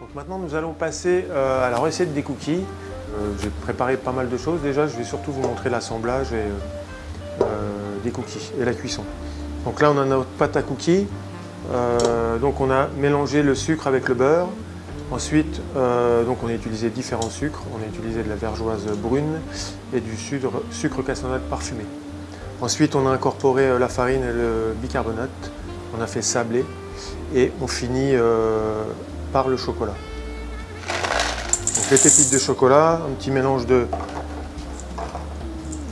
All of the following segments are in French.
Donc maintenant nous allons passer euh, à la recette des cookies. Euh, J'ai préparé pas mal de choses déjà, je vais surtout vous montrer l'assemblage euh, des cookies et la cuisson. Donc là on a notre pâte à cookies, donc on a mélangé le sucre avec le beurre. Ensuite donc on a utilisé différents sucres, on a utilisé de la vergeoise brune et du sucre, cassonade parfumé. Ensuite on a incorporé la farine et le bicarbonate, on a fait sabler et on finit par le chocolat. Donc les pépites de chocolat, un petit mélange de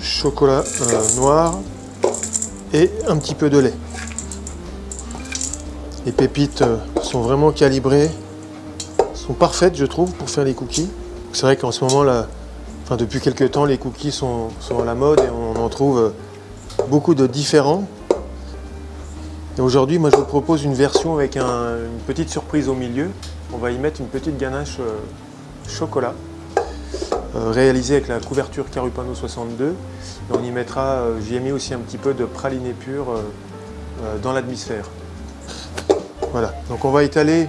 chocolat euh, noir et un petit peu de lait. Les pépites euh, sont vraiment calibrées, sont parfaites je trouve pour faire les cookies. C'est vrai qu'en ce moment, là, enfin, depuis quelques temps, les cookies sont, sont à la mode et on en trouve beaucoup de différents. Aujourd'hui, moi je vous propose une version avec un- une petite surprise au milieu. On va y mettre une petite ganache euh, chocolat euh, réalisée avec la couverture Carupano 62. Et on y mettra, euh, j'y ai mis aussi un petit peu de praliné pur dans l'atmosphère. Voilà, donc on va étaler.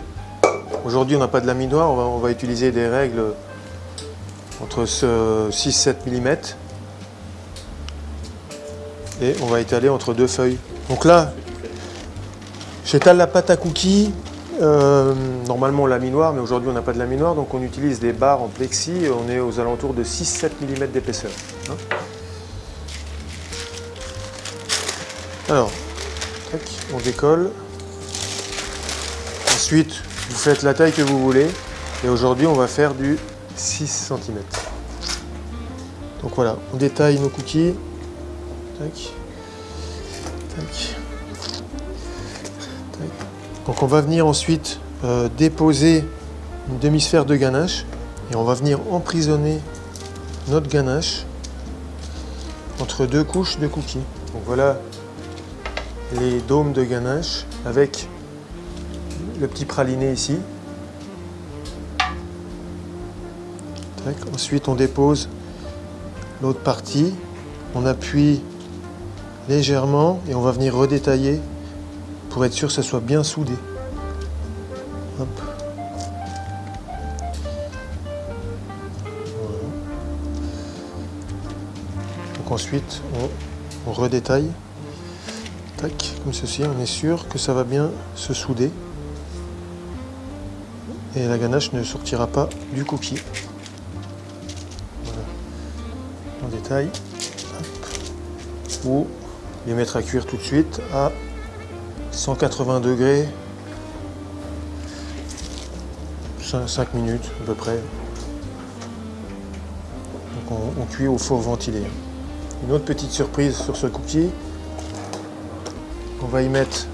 Aujourd'hui, on n'a pas de laminoir, on va, on va utiliser des règles entre ce 6-7 mm. Et on va étaler entre deux feuilles. Donc là, j'étale la pâte à cookies. Euh, normalement, on laminoir, mais aujourd'hui, on n'a pas de laminoir, donc on utilise des barres en plexi. On est aux alentours de 6-7 mm d'épaisseur. hein. Alors, on décolle. Ensuite, vous faites la taille que vous voulez. Et aujourd'hui, on va faire du 6 cm. Donc voilà, on détaille nos cookies. Tac. Donc on va venir ensuite euh, déposer une demi-sphère de ganache. Et on va venir emprisonner notre ganache entre deux couches de cookies. Voilà les dômes de ganache avec le petit praliné ici. Ensuite, on dépose l'autre partie. On appuie légèrement et on va venir redétailler pour être sûr que ça soit bien soudé. Donc ensuite, on, redétaille. Comme ceci, on est sûr que ça va bien se souder et la ganache ne sortira pas du cookie. Voilà. On détaille. Ou les mettre à cuire tout de suite à 180 degrés. 5 minutes à peu près. Donc on, cuit au four ventilé. Une autre petite surprise sur ce cookie. On va y mettre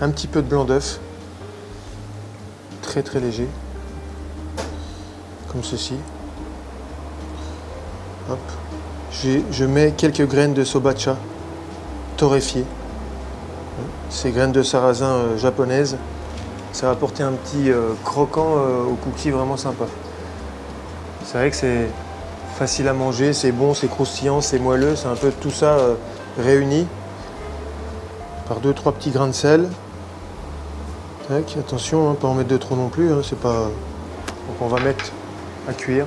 un petit peu de blanc d'œuf, très très léger, comme ceci. Hop. Je mets quelques graines de sobacha torréfiées. Ces graines de sarrasin euh, japonaises, ça va apporter un petit euh, croquant euh, au cookie vraiment sympa. C'est vrai que c'est facile à manger, c'est bon, c'est croustillant, c'est moelleux, c'est un peu tout ça réuni par deux trois petits grains de sel. Attention, hein, pas en mettre de trop non plus, hein, c'est pas. Donc on va mettre à cuire.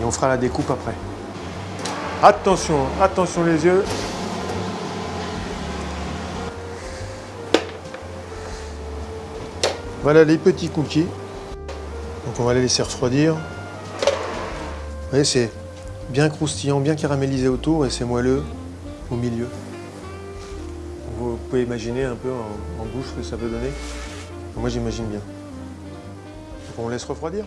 Et on fera la découpe après. Attention, attention les yeux. Voilà les petits cookies. Donc on va les laisser refroidir. Vous voyez, c'est bien croustillant, bien caramélisé autour et c'est moelleux au milieu. Vous pouvez imaginer un peu en, bouche ce que ça peut donner. Moi j'imagine bien. Donc on laisse refroidir.